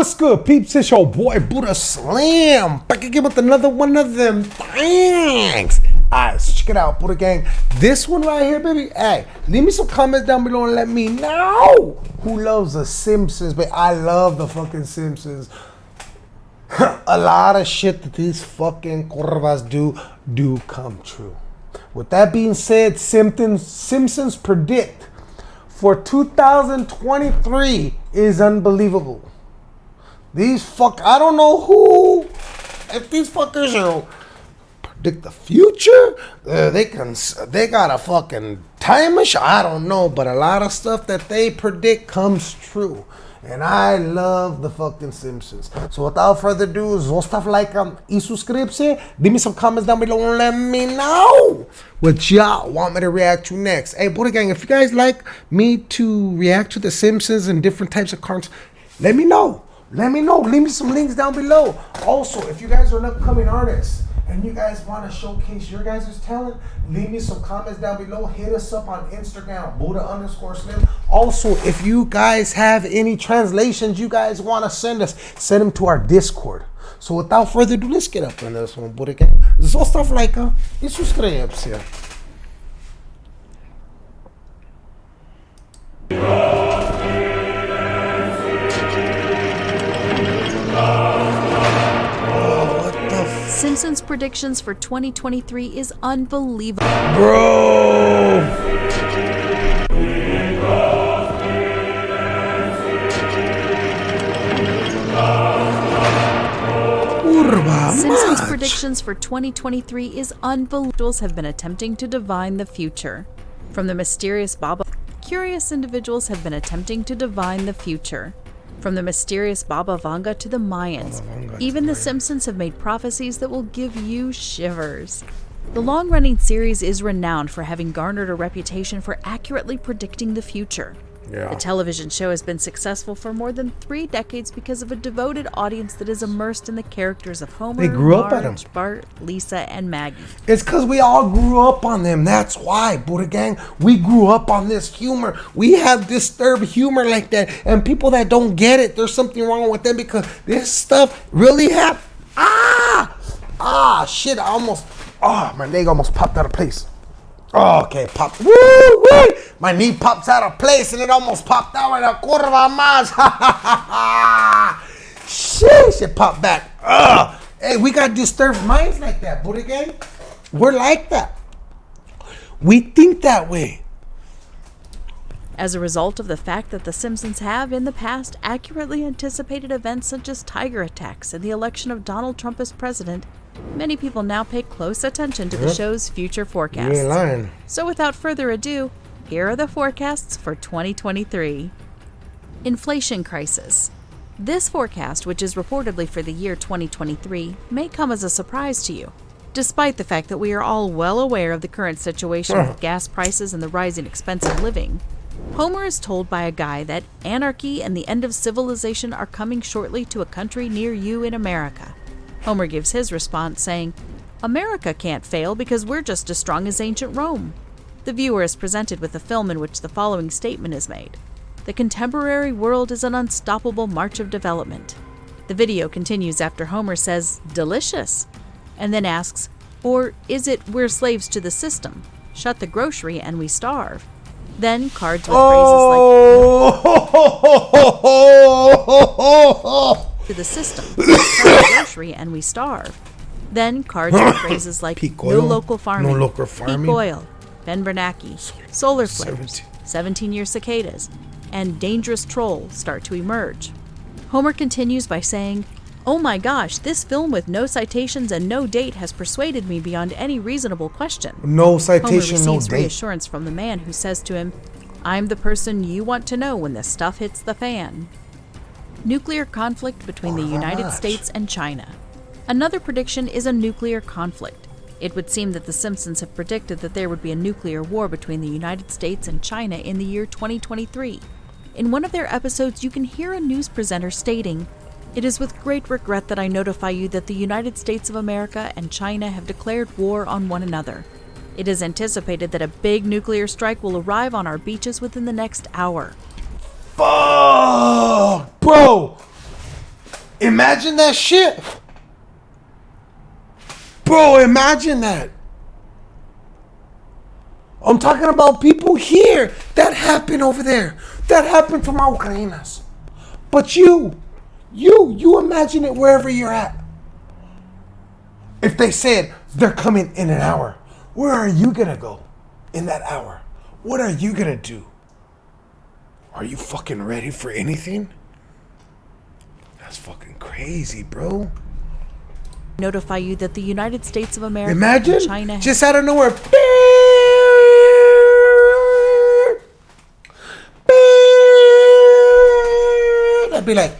What's good, peeps? It's your boy Buddha Slam. Back again with another one of them. Thanks. Alright, so check it out, Buddha Gang. This one right here, baby. Hey, leave me some comments down below and let me know who loves the Simpsons. But I love the fucking Simpsons. A lot of shit that these fucking corvas do do come true. With that being said, Simpsons Simpsons predict for 2023 is unbelievable. These fuck, I don't know who, if these fuckers are predict the future, uh, they can, they got a fucking time machine. I don't know, but a lot of stuff that they predict comes true. And I love the fucking Simpsons. So without further ado, zostav like um, y subscribe. Leave me some comments down below and let me know what y'all want me to react to next. Hey, Buddha Gang, if you guys like me to react to the Simpsons and different types of cartoons, let me know. Let me know. Leave me some links down below. Also, if you guys are an upcoming artist and you guys want to showcase your guys' talent, leave me some comments down below. Hit us up on Instagram, Buddha underscore Slim. Also, if you guys have any translations you guys want to send us, send them to our Discord. So without further ado, let's get up on this one, Buddha Gang. Zostav lajka i. Simpsons predictions for 2023 is unbelievable. Bro! Simpsons predictions for 2023 is unbelievable. Have been attempting to divine the future. From the mysterious Baba, curious individuals have been attempting to divine the future. From the mysterious Baba Vanga to the Mayans, Vanga even the Simpsons have made prophecies that will give you shivers. The long running series is renowned for having garnered a reputation for accurately predicting the future. Yeah. The television show has been successful for more than three decades because of a devoted audience that is immersed in the characters of Homer, They grew up at Marge, 'em. Bart, Lisa, and Maggie. It's because we all grew up on them. That's why, Buddha Gang. We grew up on this humor. We have disturbed humor like that. And people that don't get it, there's something wrong with them because this stuff really happened. Ah! Ah, shit. I almost, oh, my leg almost popped out of place. Oh, okay, popped. Woo, woo! My knee pops out of place and it almost popped out right a curva más. Sheesh, it popped back. Ugh. Hey, we got disturbed minds like that, Buddha Gang. We're like that. We think that way. As a result of the fact that The Simpsons have, in the past, accurately anticipated events such as tiger attacks and the election of Donald Trump as president, many people now pay close attention to the Yep. show's future forecasts. So, without further ado, here are the forecasts for 2023. Inflation crisis. This forecast, which is reportedly for the year 2023, may come as a surprise to you. Despite the fact that we are all well aware of the current situation with gas prices and the rising expense of living, Homer is told by a guy that anarchy and the end of civilization are coming shortly to a country near you in America. Homer gives his response saying, America can't fail because we're just as strong as ancient Rome. The viewer is presented with a film in which the following statement is made The contemporary world is an unstoppable march of development. The video continues after Homer says, Delicious, and then asks, Or is it we're slaves to the system? Shut the grocery and we starve. Then cards with phrases like, Oh! to the system. Grocery and we starve. Then cards with phrases like Peak no local farming, no local peak oil, Ben Bernanke, solar flares, 17. 17 year cicadas, and dangerous troll start to emerge. Homer continues by saying, Oh my gosh, this film with no citations and no date has persuaded me beyond any reasonable question. No Homer citation, no receives date. reassurance from the man who says to him, I'm the person you want to know when the stuff hits the fan. Nuclear conflict between the United. States and China. Another prediction is a nuclear conflict. It would seem that The Simpsons have predicted that there would be a nuclear war between the United States and China in the year 2023. In one of their episodes, you can hear a news presenter stating, It is with great regret that I notify you that the United States of America and China have declared war on one another. It is anticipated that a big nuclear strike will arrive on our beaches within the next hour. Fuck, bro. Imagine that shit. Bro, imagine that. I'm talking about people here. That happened over there. That happened from our Ukrainas. But you, you, you imagine it wherever you're at. If they said they're coming in an hour, where are you gonna go in that hour? What are you gonna do? Are you fucking ready for anything? That's fucking crazy, bro. Notify you that the United States of America Imagine and China just out of nowhere. I'd be like,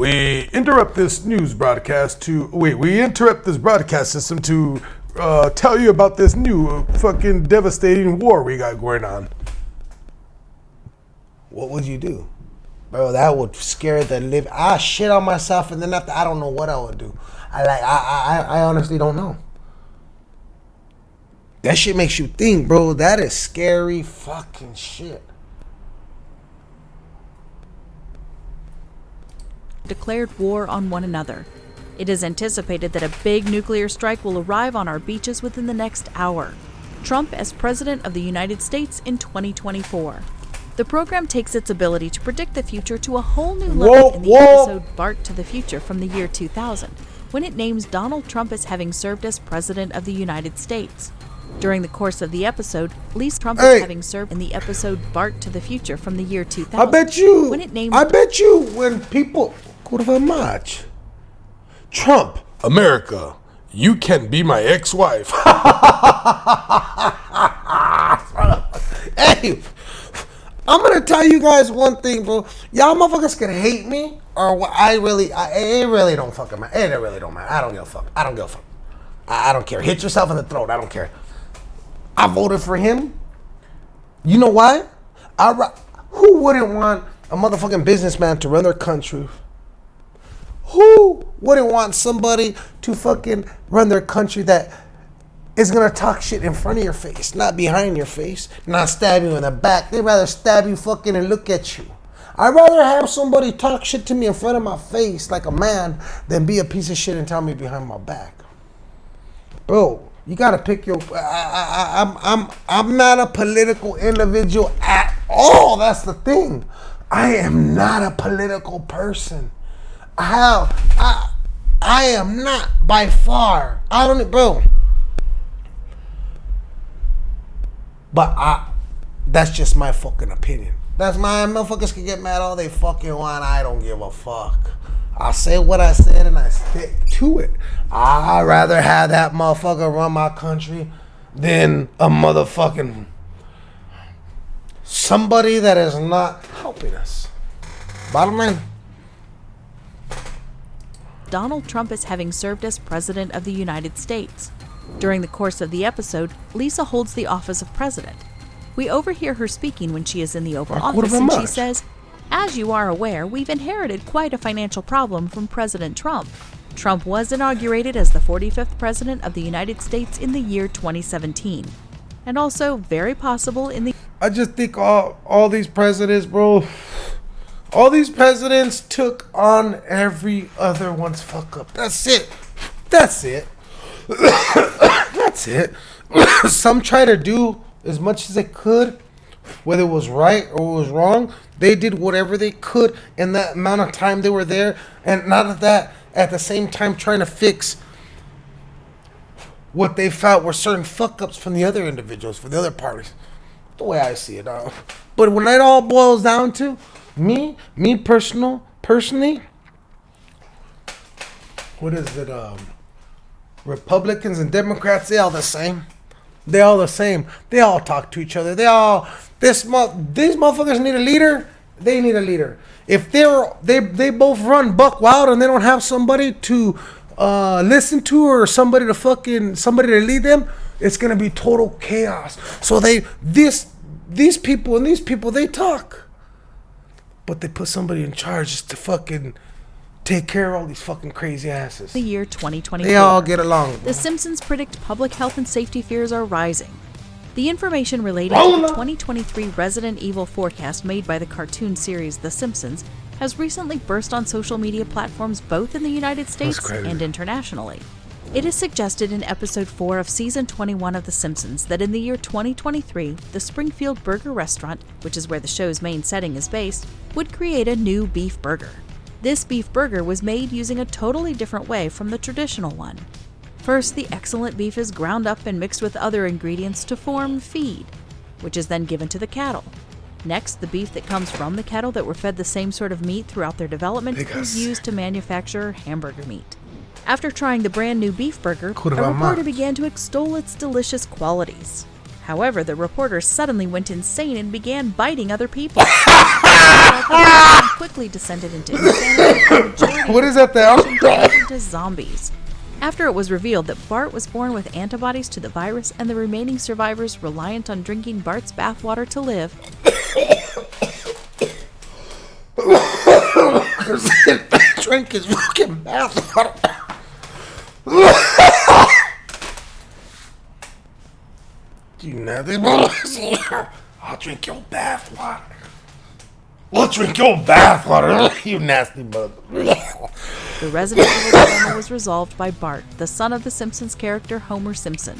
we interrupt this news broadcast to wait. We interrupt this broadcast system to uh, tell you about this new fucking devastating war we got going on. What would you do? Bro, that would scare the live. I shit on myself, and then after I don't know what I would do. I like. I I I honestly don't know. That shit makes you think, bro. That is scary fucking shit. Declared war on one another. It is anticipated that a big nuclear strike will arrive on our beaches within the next hour. Trump as President of the United States in 2024. The program takes its ability to predict the future to a whole new level Whoa, in the whoa. episode Bart to the Future from the year 2000, when it names Donald Trump as having served as President of the United States. During the course of the episode, Lisa Trump Hey. as having served in the episode Bart to the Future from the year 2000. I bet you. When it names I bet you when people. Kurwa mać. Trump, America, you can be my ex-wife. hey, I'm gonna tell you guys one thing, bro. Y'all motherfuckers can hate me, or what I really, I, it really don't fucking matter. It really don't matter. I don't give a fuck. I don't give a fuck. I, I don't care. Hit yourself in the throat. I don't care. I voted for him. You know why? I who wouldn't want a motherfucking businessman to run their country? Who wouldn't want somebody to fucking run their country that is gonna talk shit in front of your face, not behind your face, not stab you in the back? They'd rather stab you fucking and look at you. I'd rather have somebody talk shit to me in front of my face like a man than be a piece of shit and tell me behind my back bro. You gotta pick your. I, I, I'm I'm I'm not a political individual at all. That's the thing. I am not a political person. How I I am not by far. I don't, bro. But I, that's just my fucking opinion. That's my motherfuckers can get mad all they fucking want. I don't give a fuck. I say what I said and I stick to it. I'd rather have that motherfucker run my country than a motherfucking somebody that is not helping us. Bottom line. Donald Trump as having served as President of the United States. During the course of the episode, Lisa holds the office of President. We overhear her speaking when she is in the Oval Office, and she says, As you are aware, we've inherited quite a financial problem from President Trump. Trump was inaugurated as the 45th President of the United States in the year 2017, and also very possible in the I just think all all these presidents, bro, all these presidents took on every other one's fuck up. That's it. That's it. That's it. Some try to do as much as they could, whether it was right or it was wrong. They did whatever they could in that amount of time they were there, and not of that at the same time trying to fix what they felt were certain fuck ups from the other individuals, from the other parties the way I see it. Uh, but when it all boils down to me, me personal, personally, what is it? Um, Republicans and Democrats, they all the same. They all the same. They all talk to each other. They all this these motherfuckers need a leader. They need a leader. If they're they they both run buck wild and they don't have somebody to uh, listen to or somebody to fucking somebody to lead them, it's gonna be total chaos. So they this these people and these people they talk, but they put somebody in charge just to fucking take care of all these fucking crazy asses. the year 2024. They all get along. The Simpsons predict public health and safety fears are rising. The information relating Roll to the 2023 Resident Evil forecast made by the cartoon series The Simpsons has recently burst on social media platforms both in the United States and internationally. It is suggested in episode 4 of season 21 of The Simpsons that in the year 2023, the Springfield Burger Restaurant, which is where the show's main setting is based, would create a new beef burger. This beef burger was made using a totally different way from the traditional one. First, the excellent beef is ground up and mixed with other ingredients to form feed, which is then given to the cattle. Next, the beef that comes from the cattle that were fed the same sort of meat throughout their development Because- is used to manufacture hamburger meat. After trying the brand new beef burger, a reporter began to extol its delicious qualities. However, the reporter suddenly went insane and began biting other people. quickly descended into insanity. and the majority What is that there? into zombies. After it was revealed that Bart was born with antibodies to the virus and the remaining survivors reliant on drinking Bart's bathwater to live, Drink his fucking bathwater. You nothing. I'll drink your bathwater. We'll drink your bathwater. you nasty mother. the Resident Evil dilemma was resolved by Bart, the son of the Simpsons character Homer Simpson.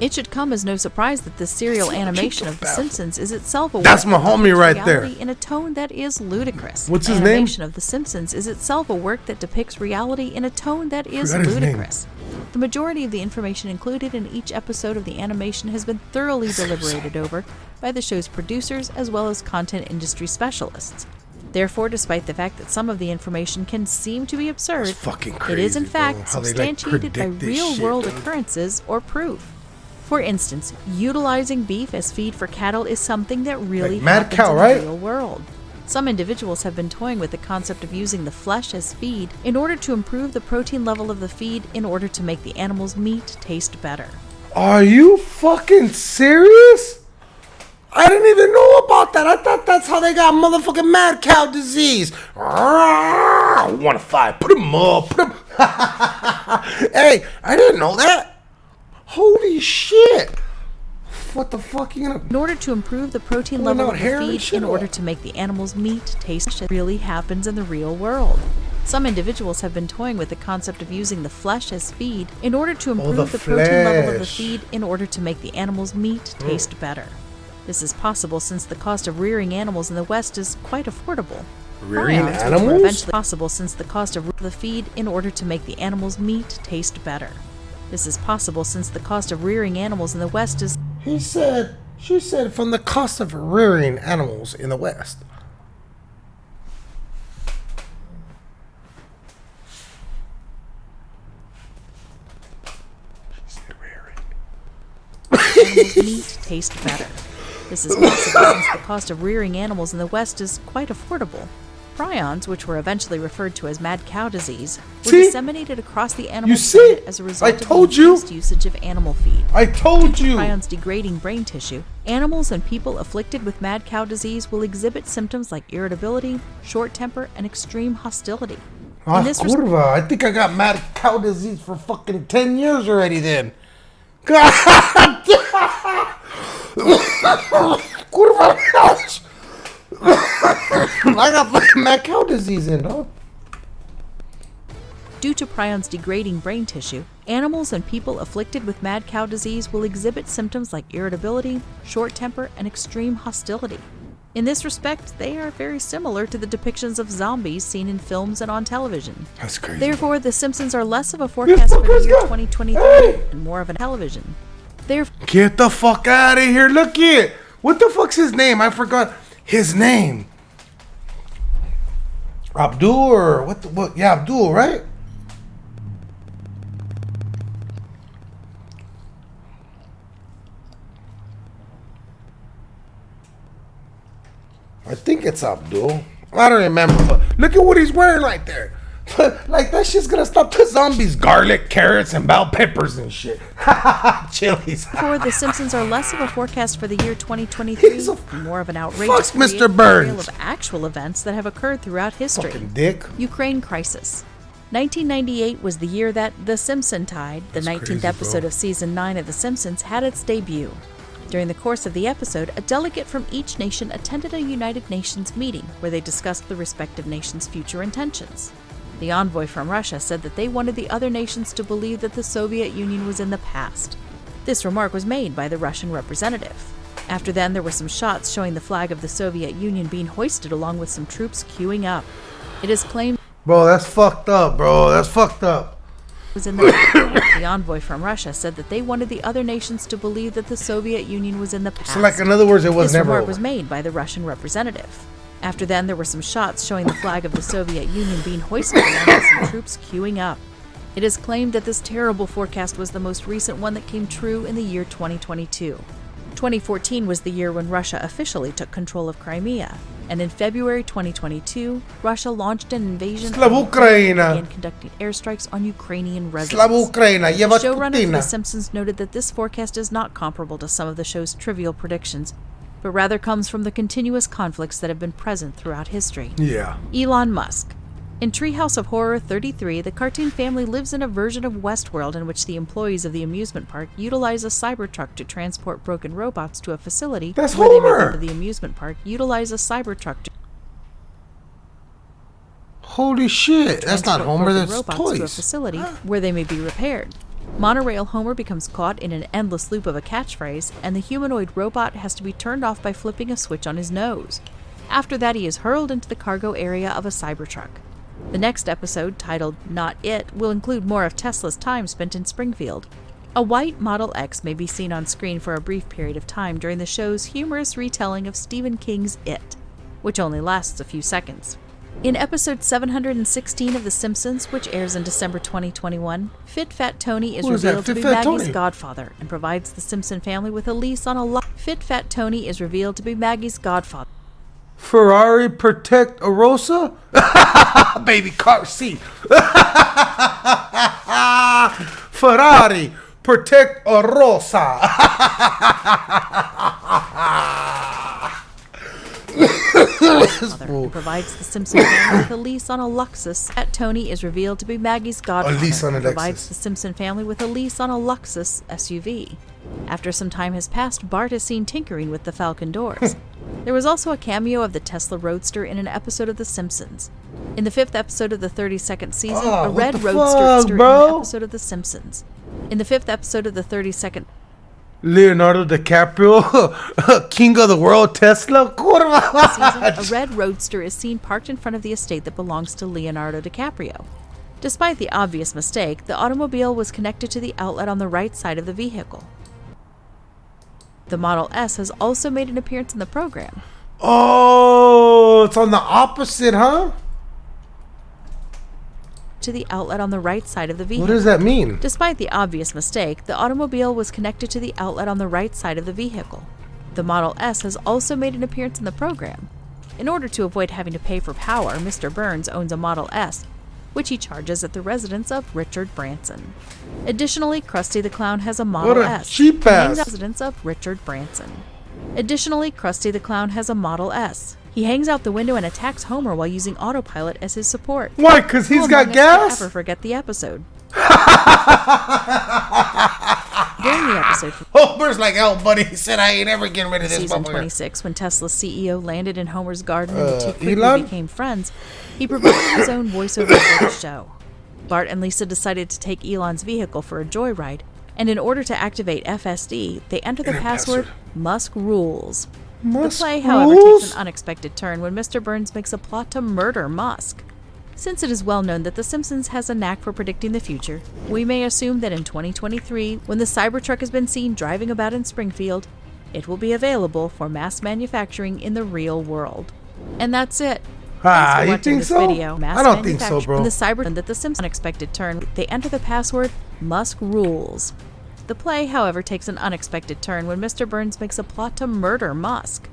It should come as no surprise that this serial animation of The Simpsons is itself a That's work my that homie depicts right there. reality In a tone that is ludicrous. What's his name? animation of The Simpsons is itself a work that depicts reality in a tone that is Forgot his name. ludicrous. The majority of the information included in each episode of the animation has been thoroughly deliberated over by the show's producers as well as content industry specialists. Therefore, despite the fact that some of the information can seem to be absurd, fucking it is in fact bro. They, like, substantiated by real world occurrences or proof. For instance, utilizing beef as feed for cattle is something that really Like happens cow, in right? the real world. Some individuals have been toying with the concept of using the flesh as feed in order to improve the protein level of the feed in order to make the animal's meat taste better. Are you fucking serious? I didn't even know about that. I thought that's how they got motherfucking mad cow disease. One to five. Put him up. Put him. hey, I didn't know that. Holy shit. What the fuck you gonna? In order to improve the protein level of the feed in order to make the animal's meat taste really happens in the real world. Some individuals have been toying with the concept of using the flesh as feed in order to improve Oh, the the, protein level of oh. the feed in order to make the animal's meat taste better. This is possible since the cost of rearing animals in the West is quite affordable. Rearing which animals? eventually possible since the cost of the feed in order to make the animal's meat taste better. This is possible since the cost of rearing animals in the West is He said. She said from the cost of rearing animals in the West. She said rearing. meat taste better. This is possible since the cost of rearing animals in the West is quite affordable. Prions, which were eventually referred to as mad cow disease, were See? disseminated across the animal You see? planet as a result I of the told you. increased usage of animal feed. I told you. Prions degrading brain tissue, animals and people afflicted with mad cow disease will exhibit symptoms like irritability, short temper, and extreme hostility. Ah, In this res- curva. I think I got mad cow disease for fucking 10 years already then. curva. ouch. I got fucking mad cow disease in, dog. Due to prions degrading brain tissue, animals and people afflicted with mad cow disease will exhibit symptoms like irritability, short temper, and extreme hostility. In this respect, they are very similar to the depictions of zombies seen in films and on television. That's crazy. Therefore, The Simpsons are less of a forecast for the year got- 2023 Hey! and more of a television. Therefore, Get the fuck out of here. Look it. What the fuck's his name? I forgot his name. Abdul what the what yeah, Abdul, right? I think it's Abdul. I don't remember, but look at what he's wearing right there. like that shit's gonna stop the zombies. Garlic, carrots, and bell peppers and shit. Chilies. The Simpsons are less of a forecast for the year 2023 a- more of an outrageous Fuck Mr. Burns. of actual events that have occurred throughout history. Fucking dick. Ukraine crisis. 1998 was the year that The Simpson Tide, the That's 19th crazy, episode bro. of season 9 of The Simpsons, had its debut. During the course of the episode, a delegate from each nation attended a United Nations meeting where they discussed the respective nations' future intentions. The envoy from Russia said that they wanted the other nations to believe that the Soviet Union was in the past. This remark was made by the Russian representative. After then, there were some shots showing the flag of the Soviet Union being hoisted along with some troops queuing up. It is claimed Bro, that's fucked up, bro. That's fucked up. was in the the envoy from Russia said that they wanted the other nations to believe that the Soviet Union was in the past. So, like, in other words, it was this never remark over. was made by the Russian representative. After then, there were some shots showing the flag of the Soviet Union being hoisted along with some troops queuing up. It is claimed that this terrible forecast was the most recent one that came true in the year 2022. 2014 was the year when Russia officially took control of Crimea, and in February 2022, Russia launched an invasion Slav on Ukraine and began conducting airstrikes on Ukrainian residents. Ukraina, jeba Showrunner for The Simpsons noted that this forecast is not comparable to some of the show's trivial predictions, but rather comes from the continuous conflicts that have been present throughout history. Yeah. Elon Musk. In Treehouse of Horror 33, the cartoon family lives in a version of Westworld in which the employees of the amusement park utilize a Cybertruck to transport broken robots to a facility That's where they Homer. make the amusement park utilize a Cybertruck to Holy shit. That's not Homer, that's robots to a facility where they may be repaired. Monorail Homer becomes caught in an endless loop of a catchphrase, and the humanoid robot has to be turned off by flipping a switch on his nose. After that, he is hurled into the cargo area of a Cybertruck. The next episode, titled Not It, will include more of Tesla's time spent in Springfield. A white Model X may be seen on screen for a brief period of time during the show's humorous retelling of Stephen King's It, which only lasts a few seconds. In episode 716 of The Simpsons, which airs in December 2021, Fit Fat Tony is is that? revealed to be Fat Maggie's Tony? godfather and provides the Simpson family with a lease on a lot. Fit Fat Tony is revealed to be Maggie's godfather. Ferrari protect Arosa? Baby car seat. Ferrari protect Arosa. and provides the Simpson family with a lease on a Luxus. Fat Tony is revealed to be Maggie's godfather lease on a provides the Simpson family with a lease on a Luxus SUV. After some time has passed, Bart is seen tinkering with the Falcon doors. there was also a cameo of the Tesla Roadster in an episode of The Simpsons. In the fifth episode of the 32nd season, Oh, a red Roadster is in an bro? episode of The Simpsons. In the fifth episode of the 32nd Leonardo DiCaprio, king of the world, Tesla. season, a red roadster is seen parked in front of the estate that belongs to Leonardo DiCaprio. Despite the obvious mistake, the automobile was connected to the outlet on the right side of the vehicle. The Model S has also made an appearance in the program. Oh, it's on the opposite, huh? To the outlet on the right side of the vehicle. What does that mean? Despite the obvious mistake, the automobile was connected to the outlet on the right side of the vehicle. The Model S has also made an appearance in the program. In order to avoid having to pay for power, Mr. Burns owns a Model S, which he charges at the residence of Richard Branson. Additionally, Krusty the Clown has a Model What a S. cheap ass. at the residence of Richard Branson. Additionally, Krusty the Clown has a Model S. He hangs out the window and attacks Homer while using autopilot as his support. Why? Because he's got among us could gas? Ever forget the episode? During the episode Homer's like, oh, buddy, he said I ain't ever getting rid of this season 26, when Tesla's CEO landed in Homer's garden and the Uh, two quickly Elon? became friends, he provided his own voiceover for the show. Bart and Lisa decided to take Elon's vehicle for a joyride, and in order to activate FSD, they enter the password password. Musk Rules. Musk the play, however, rules? takes an unexpected turn when Mr. Burns makes a plot to murder Musk. Since it is well known that The Simpsons has a knack for predicting the future, we may assume that in 2023, when the Cybertruck has been seen driving about in Springfield, it will be available for mass manufacturing in the real world. And that's it. Ah, you think so? video. Mass I don't think so, bro. The Cyber that the Simpsons unexpected turn, they enter the password Musk Rules. The play, however, takes an unexpected turn when Mr. Burns makes a plot to murder Musk.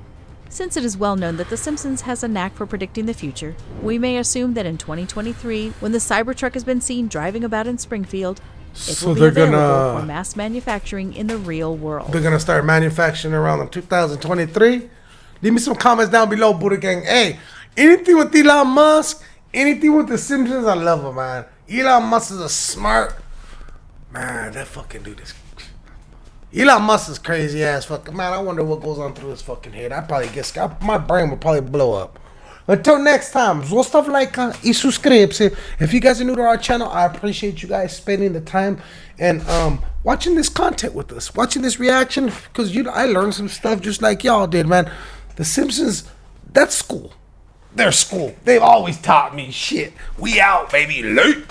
Since it is well known that The Simpsons has a knack for predicting the future, we may assume that in 2023, when the Cybertruck has been seen driving about in Springfield, it So will be they're available gonna- for mass manufacturing in the real world. They're gonna start manufacturing around in 2023. Leave me some comments down below, Buddha Gang. Hey, anything with Elon Musk, anything with the Simpsons, I love him, man. Elon Musk is a smart man. That fucking dude is. Elon Musk is crazy ass fucking man. I wonder what goes on through his fucking head. I probably get I, my brain will probably blow up. Until next time, zostav like uh, y suscribirse. If you guys are new to our channel, I appreciate you guys spending the time and um, watching this content with us, watching this reaction because you I learned some stuff just like y'all did, man. The Simpsons, that's school. They're school. They've always taught me shit. We out, baby. Late.